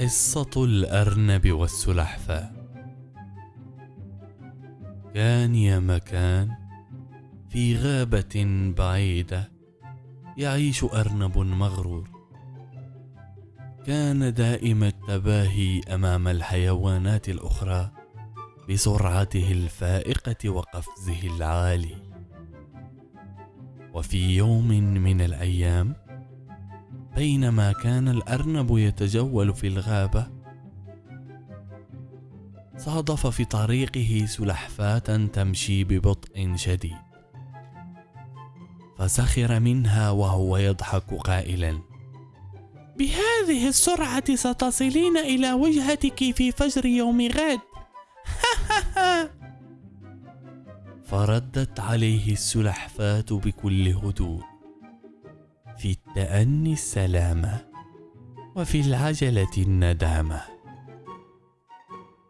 قصة الأرنب والسلحفاة. كان يا مكان في غابة بعيدة يعيش أرنب مغرور. كان دائم التباهي أمام الحيوانات الأخرى بسرعته الفائقة وقفزه العالي. وفي يوم من الأيام بينما كان الأرنب يتجول في الغابة صادف في طريقه سلحفاة تمشي ببطء شديد فسخر منها وهو يضحك قائلا بهذه السرعة ستصلين إلى وجهتك في فجر يوم غد؟ فردت عليه السلحفاة بكل هدوء في التأني السلامة وفي العجلة الندامة.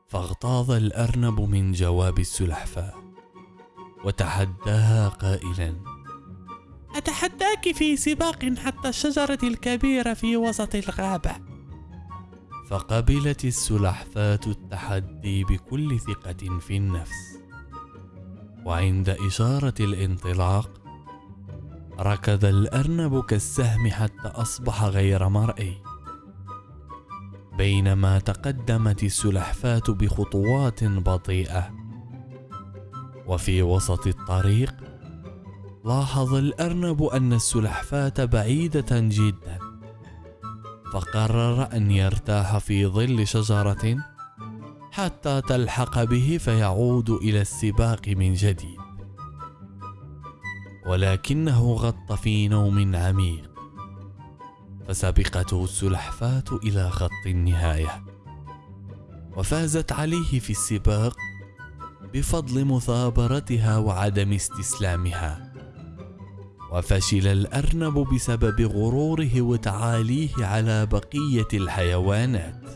فاغتاظ الأرنب من جواب السلحفاة وتحداها قائلا أتحداك في سباق حتى الشجرة الكبيرة في وسط الغابة؟ فقبلت السلحفاة التحدي بكل ثقة في النفس. وعند إشارة الانطلاق ركض الأرنب كالسهم حتى أصبح غير مرئي. بينما تقدمت السلحفاة بخطوات بطيئة. وفي وسط الطريق لاحظ الأرنب أن السلحفاة بعيدة جدا. فقرر أن يرتاح في ظل شجرة حتى تلحق به فيعود إلى السباق من جديد. ولكنه غط في نوم عميق. فسبقته السلحفاة إلى خط النهاية. وفازت عليه في السباق بفضل مثابرتها وعدم استسلامها. وفشل الأرنب بسبب غروره وتعاليه على بقية الحيوانات.